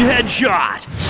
headshot!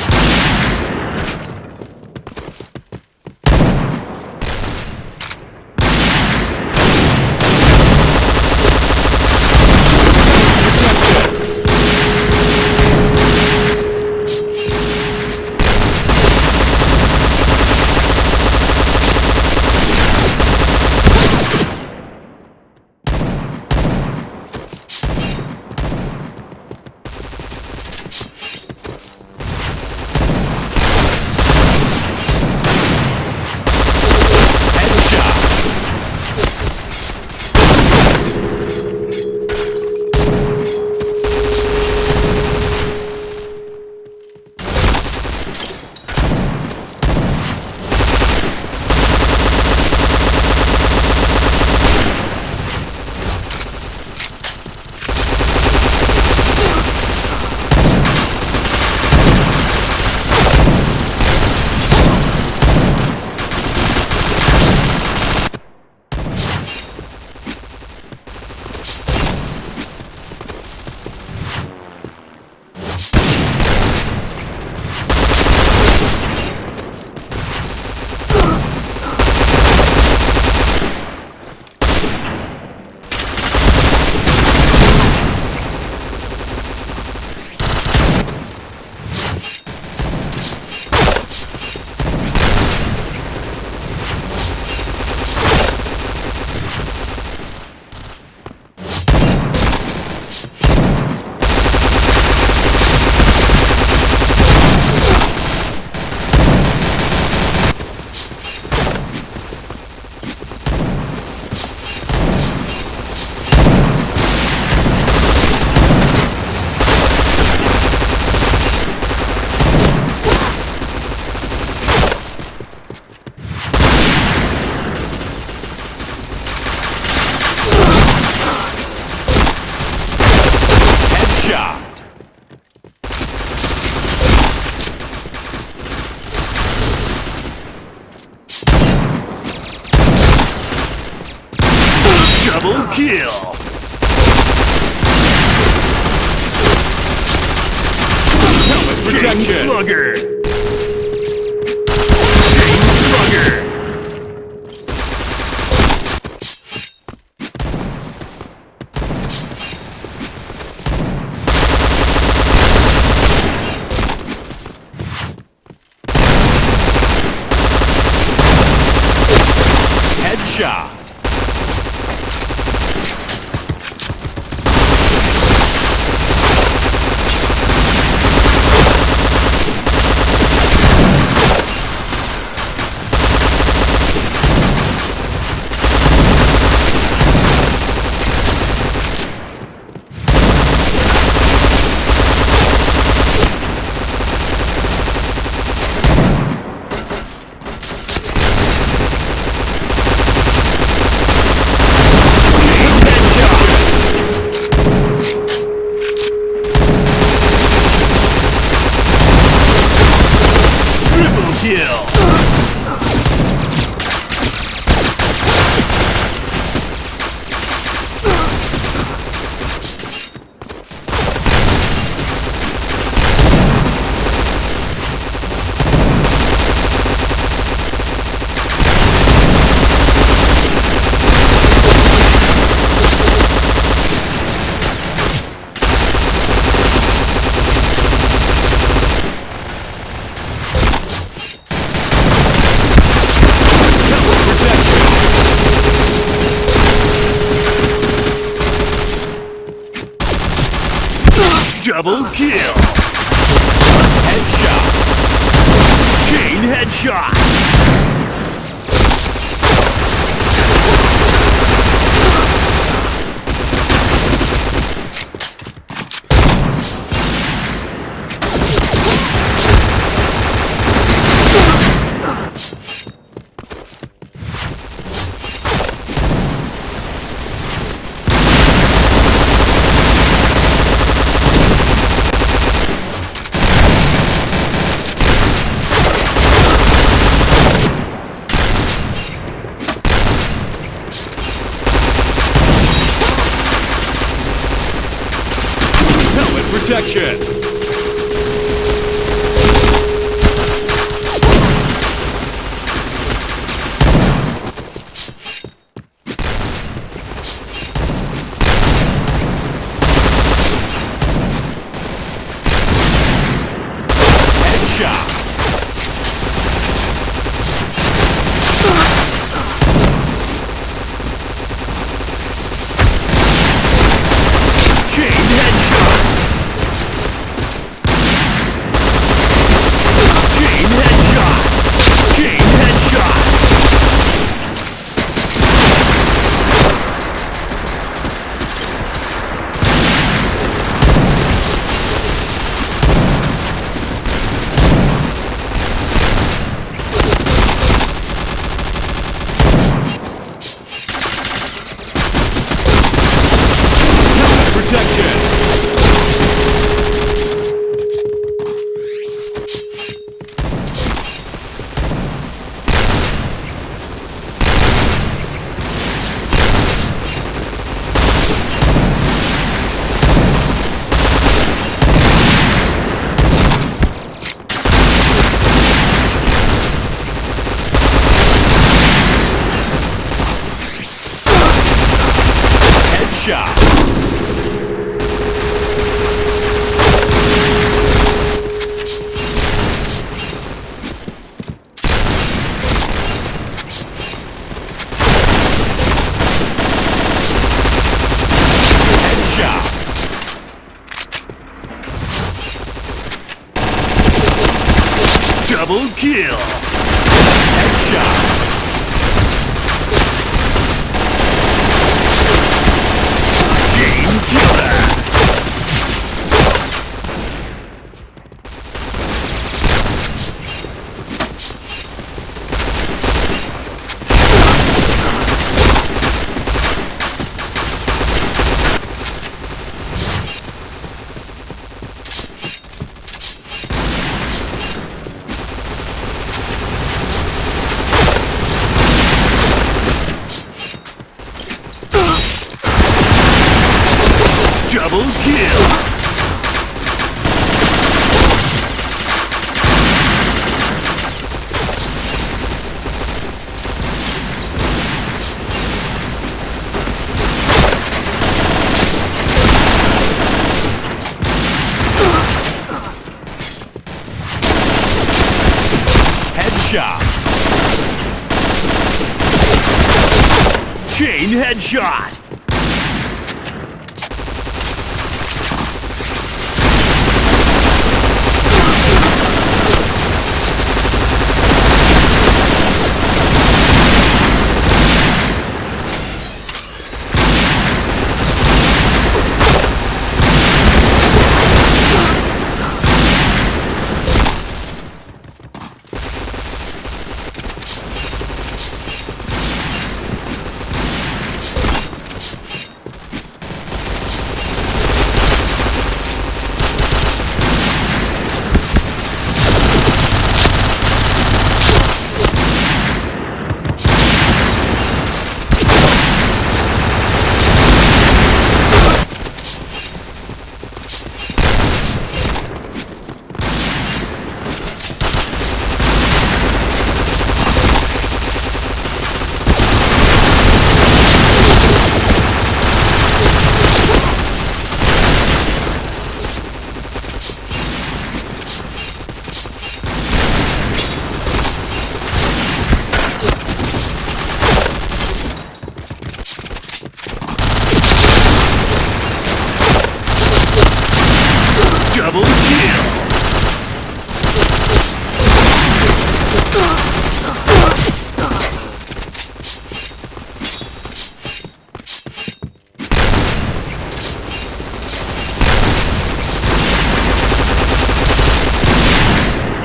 Kill! Helmet Chain Slugger! Chain Slugger! Headshot! Triple kill! Double kill! Headshot! Chain headshot! Helmet protection! Headshot. Headshot. Double kill. Headshot. Chain killer. Double kill. Headshot. Chain headshot.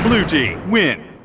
Blue team win.